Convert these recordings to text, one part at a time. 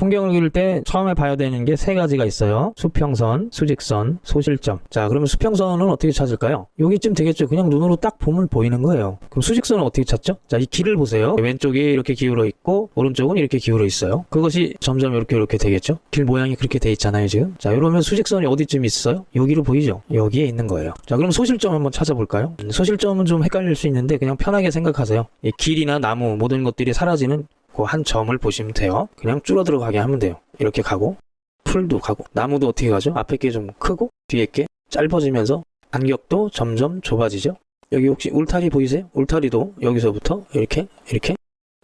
풍경을 그릴 때 처음에 봐야 되는 게 세 가지가 있어요. 수평선, 수직선, 소실점. 자, 그러면 수평선은 어떻게 찾을까요? 여기쯤 되겠죠. 그냥 눈으로 딱 보면 보이는 거예요. 그럼 수직선은 어떻게 찾죠? 자, 이 길을 보세요. 왼쪽이 이렇게 기울어 있고 오른쪽은 이렇게 기울어 있어요. 그것이 점점 이렇게 이렇게 되겠죠. 길 모양이 그렇게 돼 있잖아요, 지금. 자, 이러면 수직선이 어디쯤 있어요? 여기로 보이죠? 여기에 있는 거예요. 자, 그럼 소실점 한번 찾아볼까요? 음, 소실점은 좀 헷갈릴 수 있는데 그냥 편하게 생각하세요. 이 길이나 나무 모든 것들이 사라지는 그 한 점을 보시면 돼요. 그냥 줄어들어 가게 하면 돼요. 이렇게 가고 풀도 가고 나무도 어떻게 가죠? 앞에 게 좀 크고 뒤에 게 짧아지면서 간격도 점점 좁아지죠. 여기 혹시 울타리 보이세요? 울타리도 여기서부터 이렇게 이렇게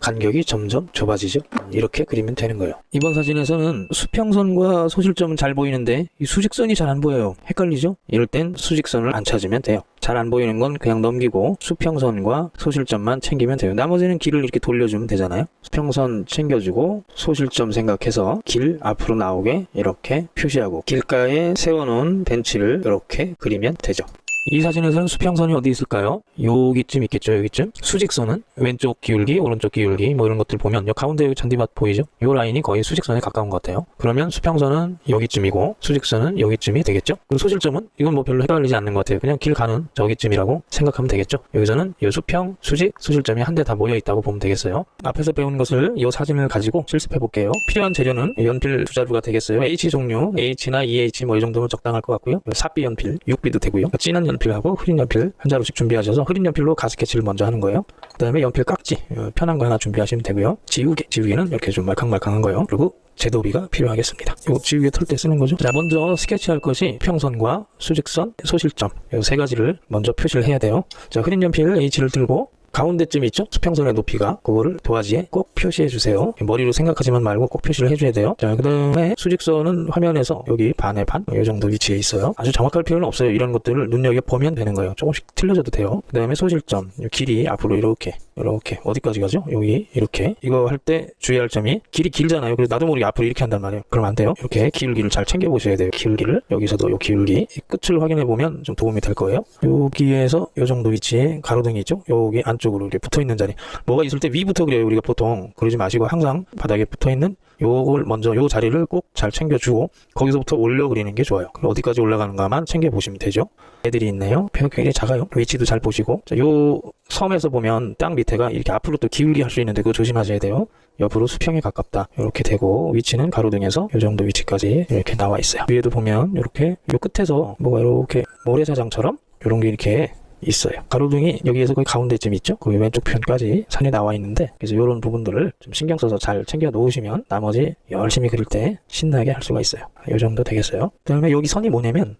간격이 점점 좁아지죠. 이렇게 그리면 되는 거예요. 이번 사진에서는 수평선과 소실점은 잘 보이는데 이 수직선이 잘 안 보여요. 헷갈리죠? 이럴 땐 수직선을 안 찾으면 돼요. 잘 안 보이는 건 그냥 넘기고 수평선과 소실점만 챙기면 돼요. 나머지는 길을 이렇게 돌려주면 되잖아요. 수평선 챙겨주고 소실점 생각해서 길 앞으로 나오게 이렇게 표시하고 길가에 세워놓은 벤치를 이렇게 그리면 되죠. 이 사진에서는 수평선이 어디 있을까요? 여기쯤 있겠죠, 여기쯤. 수직선은 왼쪽 기울기, 오른쪽 기울기, 뭐 이런 것들 보면, 여 가운데 여기 잔디밭 보이죠? 이 라인이 거의 수직선에 가까운 것 같아요. 그러면 수평선은 여기쯤이고, 수직선은 여기쯤이 되겠죠? 그리고 소실점은, 이건 뭐 별로 헷갈리지 않는 것 같아요. 그냥 길 가는 저기쯤이라고 생각하면 되겠죠? 여기서는 이 수평, 수직, 소실점이 한대다 모여 있다고 보면 되겠어요. 앞에서 배운 것을 이 사진을 가지고 실습해 볼게요. 필요한 재료는 연필 두 자루가 되겠어요. H 종류, H나 EH 뭐 이 정도면 적당할 것 같고요. 사비 연필, 6비도 되고요. 진한 연 필하고 흐린 연필 한 자루씩 준비하셔서 흐린 연필로 가스케치를 먼저 하는 거예요. 그 다음에 연필 깍지 어, 편한 거 하나 준비하시면 되고요. 지우개, 지우개는 이렇게 좀 말캉말캉한 거요. 그리고 제도비가 필요하겠습니다. 요 지우개 털 때 쓰는 거죠. 자, 먼저 스케치할 것이 평선과 수직선, 소실점 이세 가지를 먼저 표시를 해야 돼요. 자, 흐린 연필 H를 들고 가운데쯤 있죠? 수평선의 높이가 그거를 도화지에 꼭 표시해 주세요. 머리로 생각하지만 말고 꼭 표시를 해줘야 돼요. 자, 그 다음에 수직선은 화면에서 여기 반에 반, 이 정도 위치에 있어요. 아주 정확할 필요는 없어요. 이런 것들을 눈여겨 보면 되는 거예요. 조금씩 틀려져도 돼요. 그 다음에 소실점, 이 길이 앞으로 이렇게, 이렇게 어디까지 가죠? 여기 이렇게 이거 할 때 주의할 점이 길이 길잖아요. 그래서 나도 모르게 앞으로 이렇게 한단 말이에요. 그럼 안 돼요. 이렇게 기울기를 잘 챙겨 보셔야 돼요. 기울기를 여기서도 요 기울기 이 끝을 확인해 보면 좀 도움이 될 거예요. 여기에서 요 정도 위치에 가로등이 있죠? 여기 안쪽 으로 이렇게 붙어 있는 자리. 뭐가 있을 때 위부터 그려요. 우리가 보통 그러지 마시고 항상 바닥에 붙어 있는 요걸 먼저 요 자리를 꼭 잘 챙겨주고 거기서부터 올려 그리는 게 좋아요. 어디까지 올라가는가만 챙겨 보시면 되죠. 애들이 있네요. 벽 굉장히 작아요. 위치도 잘 보시고 자, 요 섬에서 보면 땅 밑에가 이렇게 앞으로 또 기울기 할 수 있는데 그거 조심하셔야 돼요. 옆으로 수평에 가깝다. 이렇게 되고 위치는 가로등에서 요 정도 위치까지 이렇게 나와 있어요. 위에도 보면 이렇게 요 끝에서 뭐가 이렇게 모래사장처럼 이런 게 이렇게 있어요. 가로등이 여기에서 거의 가운데쯤 있죠? 그 왼쪽 편까지 산이 나와 있는데 그래서 이런 부분들을 좀 신경 써서 잘 챙겨 놓으시면 나머지 열심히 그릴 때 신나게 할 수가 있어요. 이 정도 되겠어요. 그 다음에 여기 선이 뭐냐면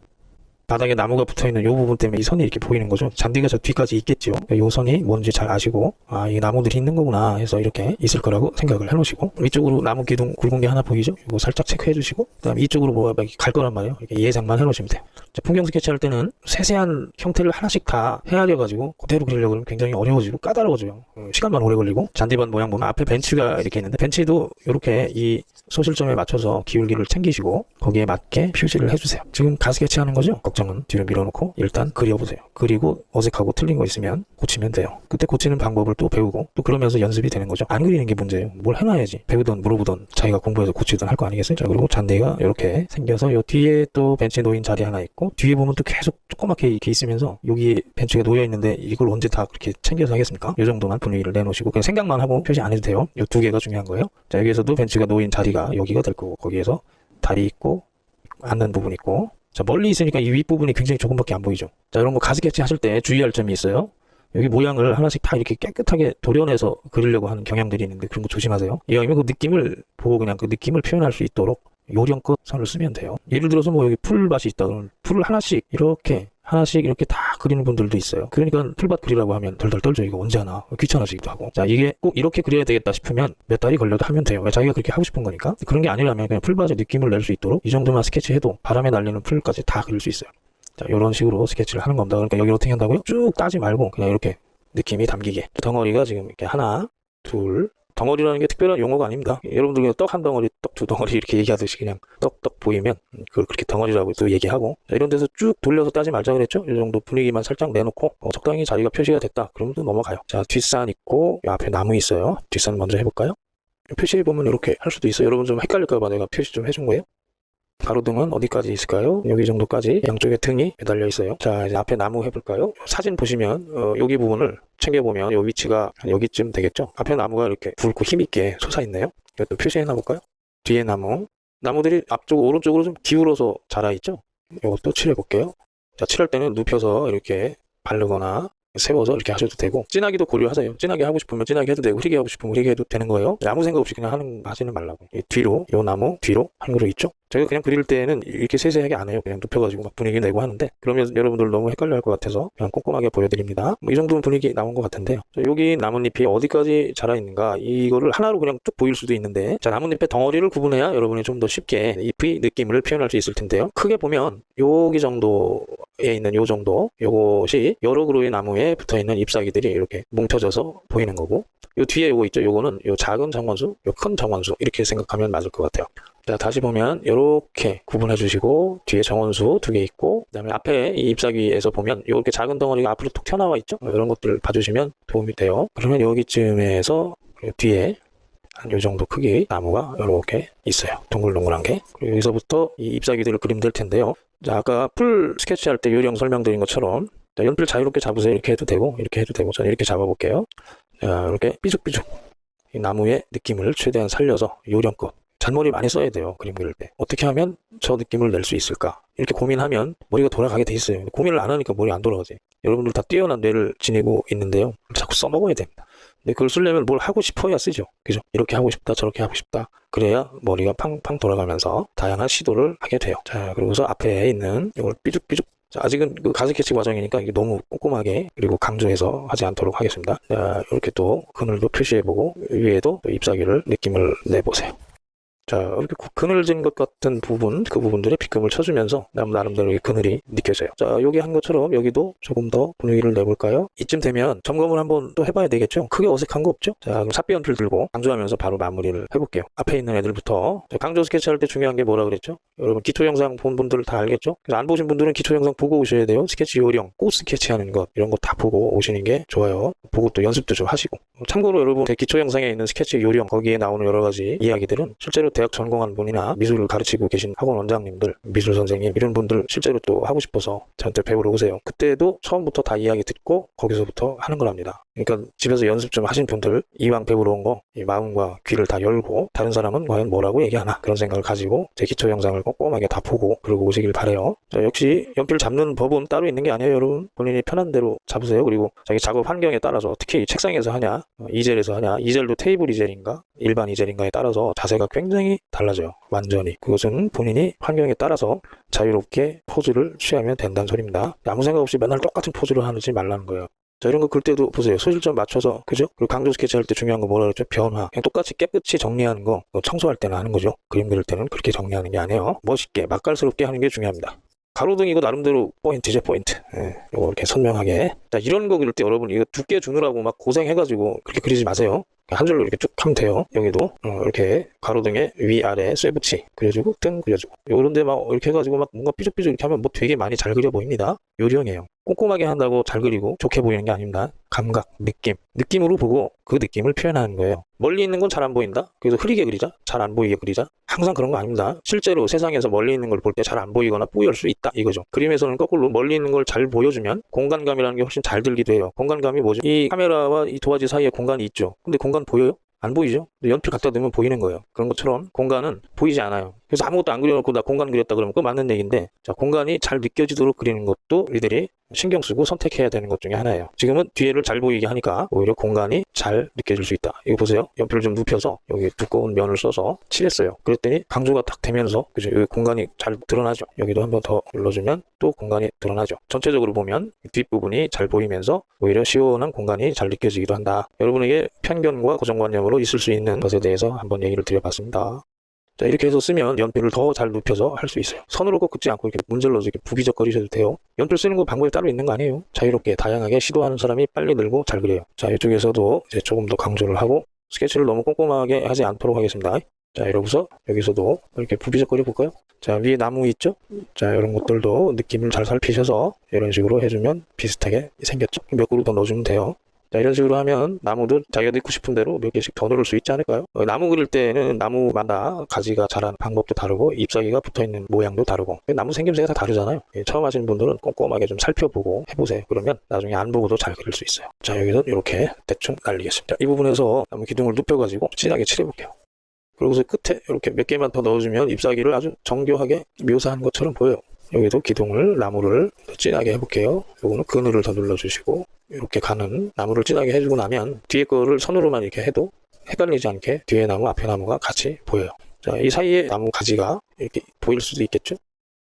바닥에 나무가 붙어있는 이 부분 때문에 이 선이 이렇게 보이는 거죠. 잔디가 저 뒤까지 있겠죠. 이 선이 뭔지 잘 아시고 아 이 나무들이 있는 거구나 해서 이렇게 있을 거라고 생각을 해놓으시고 위쪽으로 나무 기둥 굵은 게 하나 보이죠? 이거 살짝 체크해 주시고 그 다음에 이쪽으로 뭐가 갈 거란 말이에요. 이렇게 예상만 해놓으시면 돼요. 자, 풍경 스케치 할 때는 세세한 형태를 하나씩 다 헤아려 가지고 그대로 그리려고 하면 굉장히 어려워지고 까다로워져요. 어, 시간만 오래 걸리고 잔디밭 모양 보면 앞에 벤치가 이렇게 있는데 벤치도 이렇게 이 소실점에 맞춰서 기울기를 챙기시고 거기에 맞게 표시를 해주세요. 지금 가스케치 하는 거죠? 걱정은 뒤로 밀어놓고 일단 그려보세요. 그리고 어색하고 틀린 거 있으면 고치면 돼요. 그때 고치는 방법을 또 배우고 또 그러면서 연습이 되는 거죠. 안 그리는 게 문제예요. 뭘 해놔야지. 배우던 물어보던 자기가 공부해서 고치던 할 거 아니겠어요? 자 그리고 잔디가 이렇게 생겨서 요 뒤에 또 벤치 놓인 자리 하나 있고 뒤에 보면 또 계속 조그맣게 이렇게 있으면서 여기 벤치가 놓여 있는데 이걸 언제 다 그렇게 챙겨서 하겠습니까? 이 정도만 분위기를 내놓으시고 그냥 생각만 하고 표시 안 해도 돼요. 요 두 개가 중요한 거예요. 자 여기에서도 벤치가 놓인 자리가 여기가 될 거고 거기에서 다리 있고 앉는 부분 있고 자 멀리 있으니까 이 윗부분이 굉장히 조금밖에 안 보이죠. 자거 가스케치 하실 때 주의할 점이 있어요. 여기 모양을 하나씩 다 이렇게 깨끗하게 도려내서 그리려고 하는 경향들이 있는데 그런 거 조심하세요. 이왕이면 그 느낌을 보고 그냥 그 느낌을 표현할 수 있도록 요령껏 선을 쓰면 돼요. 예를 들어서 뭐 여기 풀밭이 있다 그러면 풀을 하나씩 이렇게 하나씩 이렇게 다 그리는 분들도 있어요. 그러니까 풀밭 그리라고 하면 덜덜 떨죠. 이거 언제 하나 귀찮아지기도 하고. 자 이게 꼭 이렇게 그려야 되겠다 싶으면 몇 달이 걸려도 하면 돼요. 왜 자기가 그렇게 하고 싶은 거니까. 그런 게 아니라면 그냥 풀밭의 느낌을 낼 수 있도록 이 정도만 스케치해도 바람에 날리는 풀까지 다 그릴 수 있어요. 자 이런 식으로 스케치를 하는 겁니다. 그러니까 여기 어떻게 한다고요? 쭉 따지 말고 그냥 이렇게 느낌이 담기게. 덩어리가 지금 이렇게 하나, 둘, 덩어리라는 게 특별한 용어가 아닙니다. 여러분들 그냥 떡 한 덩어리, 떡 두 덩어리 이렇게 얘기하듯이 그냥 떡떡 보이면 음, 그걸 그렇게 덩어리라고 또 얘기하고 자, 이런 데서 쭉 돌려서 따지 말자 그랬죠? 이 정도 분위기만 살짝 내놓고 어, 적당히 자리가 표시가 됐다. 그러면 또 넘어가요. 자 뒷산 있고 이 앞에 나무 있어요. 뒷산 먼저 해볼까요? 표시해보면 이렇게 할 수도 있어요. 여러분 좀 헷갈릴까봐 내가 표시 좀 해준 거예요. 가로등은 어디까지 있을까요? 여기 정도까지 양쪽에 등이 매달려 있어요. 자, 이제 앞에 나무 해볼까요? 사진 보시면 어, 여기 부분을 챙겨보면 이 위치가 한 여기쯤 되겠죠? 앞에 나무가 이렇게 굵고 힘있게 솟아있네요. 이것도 표시해놔 볼까요? 뒤에 나무. 나무들이 앞쪽 오른쪽으로 좀 기울어서 자라있죠? 이것도 칠해볼게요. 자, 칠할 때는 눕혀서 이렇게 바르거나 세워서 이렇게 하셔도 되고 진하기도 고려하세요. 진하게 하고 싶으면 진하게 해도 되고 흐리게 하고 싶으면 흐리게 해도 되는 거예요. 아무 생각 없이 그냥 하는 하지는 말라고. 이 뒤로 요 나무 뒤로 한 그루 있죠. 제가 그냥 그릴 때는 이렇게 세세하게 안 해요. 그냥 눕혀가지고 막 분위기 내고 하는데 그러면 여러분들 너무 헷갈려 할 것 같아서 그냥 꼼꼼하게 보여드립니다. 뭐 이 정도면 분위기 나온 것 같은데요. 자, 여기 나뭇잎이 어디까지 자라 있는가 이거를 하나로 그냥 쭉 보일 수도 있는데 자 나뭇잎의 덩어리를 구분해야 여러분이 좀 더 쉽게 잎의 느낌을 표현할 수 있을 텐데요. 크게 보면 여기 정도에 있는 요 정도 요것이 여러 그루의 나무에 붙어 있는 잎사귀들이 이렇게 뭉쳐져서 보이는 거고 요 뒤에 요거 있죠. 요거는 요 작은 정원수, 요 큰 정원수 이렇게 생각하면 맞을 것 같아요. 자, 다시 보면 이렇게 구분해 주시고 뒤에 정원수 두 개 있고 그 다음에 앞에 이 잎사귀에서 보면 이렇게 작은 덩어리가 앞으로 툭 튀어나와 있죠. 이런 것들 봐주시면 도움이 돼요. 그러면 여기쯤에서 뒤에 한 요 정도 크기 나무가 이렇게 있어요. 동글동글한 게. 그리고 여기서부터 이 잎사귀들을 그리면 될 텐데요. 자, 아까 풀 스케치할 때 요령 설명드린 것처럼 자, 연필 자유롭게 잡으세요. 이렇게 해도 되고 이렇게 해도 되고 저는 이렇게 잡아볼게요. 자, 이렇게 삐죽삐죽 이 나무의 느낌을 최대한 살려서 요령껏 잔머리 많이 써야 돼요. 그림 그릴 때. 어떻게 하면 저 느낌을 낼 수 있을까? 이렇게 고민하면 머리가 돌아가게 돼 있어요. 고민을 안 하니까 머리 안 돌아가지. 여러분들 다 뛰어난 뇌를 지니고 있는데요. 자꾸 써먹어야 됩니다. 근데 그걸 쓰려면 뭘 하고 싶어야 쓰죠. 그죠? 이렇게 하고 싶다, 저렇게 하고 싶다. 그래야 머리가 팡팡 돌아가면서 다양한 시도를 하게 돼요. 자, 그리고서 앞에 있는 이걸 삐죽삐죽 자, 아직은 그 가스 캐치 과정이니까 이게 너무 꼼꼼하게 그리고 강조해서 하지 않도록 하겠습니다. 자, 이렇게 또 그늘도 표시해보고 위에도 또 잎사귀를 느낌을 내보세요. 자, 이렇게 구- 그늘진 것 같은 부분, 그 부분들에 빗금을 쳐주면서 남- 나름대로 이 그늘이 느껴져요. 자, 여기 한 것처럼 여기도 조금 더 분위기를 내볼까요? 이쯤 되면 점검을 한번 또 해봐야 되겠죠? 크게 어색한 거 없죠? 자, 그럼 삽비 연필 들고 강조하면서 바로 마무리를 해볼게요. 앞에 있는 애들부터 자, 강조 스케치할 때 중요한 게 뭐라 그랬죠? 여러분 기초 영상 본 분들 다 알겠죠? 그래서 안 보신 분들은 기초 영상 보고 오셔야 돼요. 스케치 요령, 꽃 스케치하는 것 이런 거 다 보고 오시는 게 좋아요. 보고 또 연습도 좀 하시고. 참고로 여러분 제 기초 영상에 있는 스케치 요령 거기에 나오는 여러 가지 이야기들은 실제로 대학 전공한 분이나 미술을 가르치고 계신 학원 원장님들, 미술 선생님 이런 분들 실제로 또 하고 싶어서 저한테 배우러 오세요. 그때도 처음부터 다 이야기 듣고 거기서부터 하는 거랍니다. 그러니까 집에서 연습 좀 하신 분들 이왕 배우러 온 거 이 마음과 귀를 다 열고 다른 사람은 과연 뭐라고 얘기하나 그런 생각을 가지고 제 기초 영상을 꼼꼼하게 다 보고 그러고 오시길 바래요. 자, 역시 연필 잡는 법은 따로 있는 게 아니에요, 여러분. 본인이 편한 대로 잡으세요. 그리고 자기 작업 환경에 따라서 특히 책상에서 하냐, 어, 이젤에서 하냐, 이젤도 테이블 이젤인가, 일반 이젤인가에 따라서 자세가 굉장히 달라져요. 완전히. 그것은 본인이 환경에 따라서 자유롭게 포즈를 취하면 된다는 소리입니다. 아무 생각 없이 맨날 똑같은 포즈를 하지 말라는 거예요. 자, 이런 거 글 때도 보세요. 소실점 맞춰서, 그죠? 그리고 강조 스케치 할 때 중요한 거 뭐라 그랬죠? 변화. 그냥 똑같이 깨끗이 정리하는 거, 그거 청소할 때는 하는 거죠. 그림 그릴 때는 그렇게 정리하는 게 아니에요. 멋있게, 맛깔스럽게 하는 게 중요합니다. 가로등 이거 나름대로 포인트죠, 포인트. 예, 이거 이렇게 선명하게. 자, 이런 거 그릴 때 여러분 이거 두께 주느라고 막 고생해가지고 그렇게 그리지 마세요. 한 줄로 이렇게 쭉 하면 돼요. 여기도 어, 이렇게 가로등에 위아래 쇠붙이 그려주고 등 그려주고 요런데 막 이렇게 해가지고 막 뭔가 삐죽삐죽 이렇게 하면 뭐 되게 많이 잘 그려 보입니다. 요령이에요. 꼼꼼하게 한다고 잘 그리고 좋게 보이는 게 아닙니다. 감각, 느낌, 느낌으로 보고 그 느낌을 표현하는 거예요. 멀리 있는 건 잘 안 보인다. 그래서 흐리게 그리자. 잘 안 보이게 그리자. 항상 그런 거 아닙니다. 실제로 세상에서 멀리 있는 걸 볼 때 잘 안 보이거나 뿌열 수 있다 이거죠. 그림에서는 거꾸로 멀리 있는 걸 잘 보여주면 공간감이라는 게 훨씬 잘 들기도 해요. 공간감이 뭐죠? 이 카메라와 이 도화지 사이에 공간이 있죠. 근데 공간 보여요? 안 보이죠? 연필 갖다 대면 보이는 거예요. 그런 것처럼 공간은 보이지 않아요. 그래서 아무것도 안 그려놓고 나 공간 그렸다 그러면 그거 맞는 얘기인데 자 공간이 잘 느껴지도록 그리는 것도 우리들이 신경 쓰고 선택해야 되는 것 중에 하나예요. 지금은 뒤에를 잘 보이게 하니까 오히려 공간이 잘 느껴질 수 있다. 이거 보세요. 연필을 좀 눕혀서 여기 두꺼운 면을 써서 칠했어요. 그랬더니 강조가 딱 되면서 그죠? 여기 공간이 잘 드러나죠. 여기도 한번 더 눌러주면 또 공간이 드러나죠. 전체적으로 보면 뒷부분이 잘 보이면서 오히려 시원한 공간이 잘 느껴지기도 한다. 여러분에게 편견과 고정관념으로 있을 수 있는 것에 대해서 한번 얘기를 드려봤습니다. 자, 이렇게 해서 쓰면 연필을 더 잘 눕혀서 할 수 있어요. 선으로 꼭 긋지 않고 이렇게 문질러서 이렇게 부비적거리셔도 돼요. 연필 쓰는 거 방법이 따로 있는 거 아니에요. 자유롭게 다양하게 시도하는 사람이 빨리 늘고 잘 그려요. 자, 이쪽에서도 이제 조금 더 강조를 하고 스케치를 너무 꼼꼼하게 하지 않도록 하겠습니다. 자, 이러고서 여기서도 이렇게 부비적거려 볼까요? 자, 위에 나무 있죠? 자, 이런 것들도 느낌을 잘 살피셔서 이런 식으로 해주면 비슷하게 생겼죠? 몇 그루 더 넣어주면 돼요. 자, 이런 식으로 하면 나무도 자기가 넣고 싶은 대로 몇 개씩 더 넣을 수 있지 않을까요? 어, 나무 그릴 때는 나무마다 가지가 자라는 방법도 다르고 잎사귀가 붙어있는 모양도 다르고 나무 생김새가 다 다르잖아요. 예, 처음 하시는 분들은 꼼꼼하게 좀 살펴보고 해보세요. 그러면 나중에 안 보고도 잘 그릴 수 있어요. 자, 여기서 이렇게 대충 날리겠습니다. 이 부분에서 나무 기둥을 눕혀가지고 진하게 칠해볼게요. 그리고서 끝에 이렇게 몇 개만 더 넣어주면 잎사귀를 아주 정교하게 묘사한 것처럼 보여요. 여기도 기둥을 나무를 더 진하게 해볼게요. 요거는 그늘을 더 눌러주시고 이렇게 가는 나무를 진하게 해주고 나면 뒤에 거를 선으로만 이렇게 해도 헷갈리지 않게 뒤에 나무 앞에 나무가 같이 보여요. 자, 이 사이에 나무 가지가 이렇게 보일 수도 있겠죠?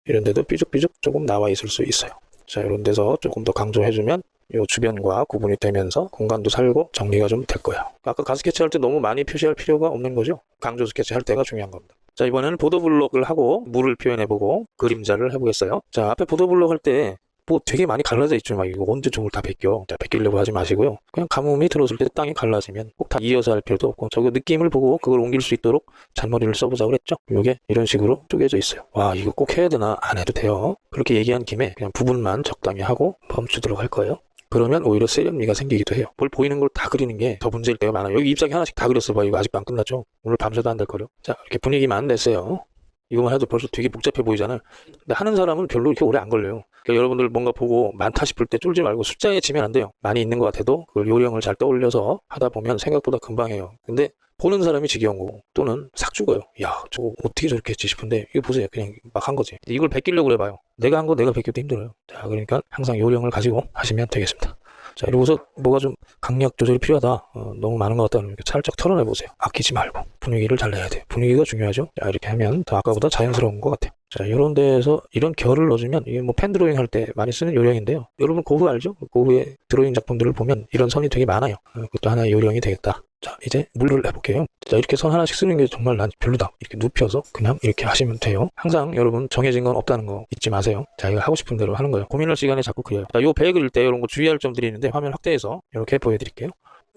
이런 데도 삐죽삐죽 조금 나와 있을 수 있어요. 자, 이런 데서 조금 더 강조해주면 요 주변과 구분이 되면서 공간도 살고 정리가 좀 될 거예요. 아까 가스 스케치 할 때 너무 많이 표시할 필요가 없는 거죠. 강조 스케치 할 때가 중요한 겁니다. 자, 이번에는 보도블록을 하고 물을 표현해보고 그림자를 해보겠어요. 자, 앞에 보도블록 할 때 뭐 되게 많이 갈라져 있죠. 막 이거 언제 종을 다 벗겨. 자, 벗기려고 하지 마시고요. 그냥 가뭄이 들어왔을 때 땅이 갈라지면 꼭 다 이어서 할 필요도 없고 저거 느낌을 보고 그걸 옮길 수 있도록 잔머리를 써보자고 그랬죠. 이게 이런 식으로 쪼개져 있어요. 와, 이거 꼭 해야 되나? 안 해도 돼요. 그렇게 얘기한 김에 그냥 부분만 적당히 하고 멈추도록 할 거예요. 그러면 오히려 세련미가 생기기도 해요. 볼 보이는 걸 다 그리는 게 더 문제일 때가 많아요. 여기 잎사귀 하나씩 다 그렸어 봐. 이거 아직도 안 끝났죠? 오늘 밤새도 안 될 거려. 자, 이렇게 분위기만 냈어요. 이거만 해도 벌써 되게 복잡해 보이잖아요. 근데 하는 사람은 별로 이렇게 오래 안 걸려요. 그러니까 여러분들 뭔가 보고 많다 싶을 때 쫄지 말고 숫자에 치면 안 돼요. 많이 있는 것 같아도 그걸 요령을 잘 떠올려서 하다 보면 생각보다 금방 해요. 근데 보는 사람이 지겨운 거고 또는 삭 죽어요. 야, 저거 어떻게 저렇게 했지 싶은데 이거 보세요. 그냥 막 한 거지. 이걸 베끼려고 그래봐요. 내가 한 거 내가 베껴도 힘들어요. 자, 그러니까 항상 요령을 가지고 하시면 되겠습니다. 자, 이러고서 뭐가 좀 강약 조절이 필요하다. 어, 너무 많은 것 같다. 그러면 살짝 털어내 보세요. 아끼지 말고 분위기를 잘 내야 돼요. 분위기가 중요하죠. 자, 이렇게 하면 더 아까보다 자연스러운 것 같아요. 자, 이런 데에서 이런 결을 넣어주면 이게 뭐 펜 드로잉 할 때 많이 쓰는 요령인데요. 여러분 고흐 알죠? 고흐의 드로잉 작품들을 보면 이런 선이 되게 많아요. 어, 그것도 하나의 요령이 되겠다. 자, 이제 물을 해볼게요. 자, 이렇게 선 하나씩 쓰는 게 정말 난 별로다. 이렇게 눕혀서 그냥 이렇게 하시면 돼요. 항상 여러분 정해진 건 없다는 거 잊지 마세요. 자, 이거 하고 싶은 대로 하는 거예요. 고민할 시간에 자꾸 그래요. 자, 요 배 그릴 때 이런 거 주의할 점들이 있는데 화면 확대해서 이렇게 보여드릴게요.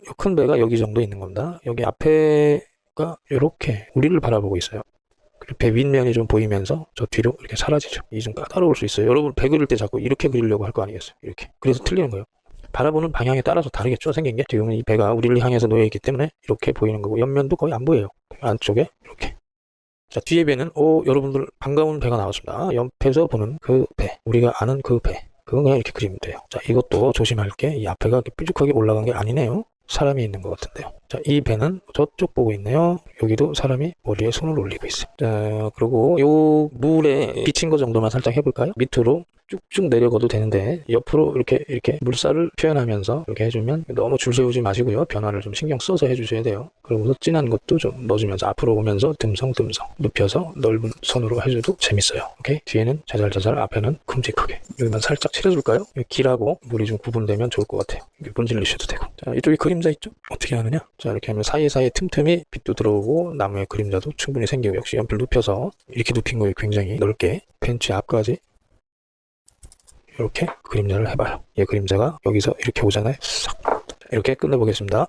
요큰 배가 여기 정도 있는 겁니다. 여기 앞에가 이렇게 우리를 바라보고 있어요. 배 윗면이 좀 보이면서 저 뒤로 이렇게 사라지죠. 이 좀 까다로울 수 있어요. 여러분 배 그릴 때 자꾸 이렇게 그리려고 할 거 아니겠어요? 이렇게. 그래서 틀리는 거예요. 바라보는 방향에 따라서 다르겠죠, 생긴 게. 지금은 이 배가 우리를 향해서 놓여 있기 때문에 이렇게 보이는 거고, 옆면도 거의 안 보여요. 안쪽에 이렇게. 자, 뒤에 배는, 오, 여러분들 반가운 배가 나왔습니다. 옆에서 보는 그 배. 우리가 아는 그 배. 그건 그냥 이렇게 그리면 돼요. 자, 이것도 조심할 게, 이 앞에가 이렇게 뾰족하게 올라간 게 아니네요. 사람이 있는 것 같은데요. 자, 이 배는 저쪽 보고 있네요. 여기도 사람이 머리에 손을 올리고 있어요. 자, 그리고 요 물에 비친 거 정도만 살짝 해볼까요? 밑으로 쭉쭉 내려가도 되는데 옆으로 이렇게 이렇게 물살을 표현하면서 이렇게 해주면 너무 줄 세우지 마시고요. 변화를 좀 신경 써서 해주셔야 돼요. 그리고서 진한 것도 좀 넣어주면서 앞으로 오면서 듬성듬성 눕혀서 넓은 선으로 해줘도 재밌어요. 오케이? 뒤에는 자잘자잘 앞에는 큼직하게 여기만 살짝 칠해줄까요? 길하고 물이 좀 구분되면 좋을 것 같아요. 이렇게 분질리셔도 되고 자 이쪽에 그림자 있죠? 어떻게 하느냐? 자 이렇게 하면 사이사이에 틈틈이 빛도 들어오고 나무의 그림자도 충분히 생기고 역시 연필 눕혀서 이렇게 눕힌 거에 굉장히 넓게 벤치 앞까지 이렇게 그림자를 해봐요. 얘 그림자가 여기서 이렇게 오잖아요. 싹. 이렇게 끝내보겠습니다.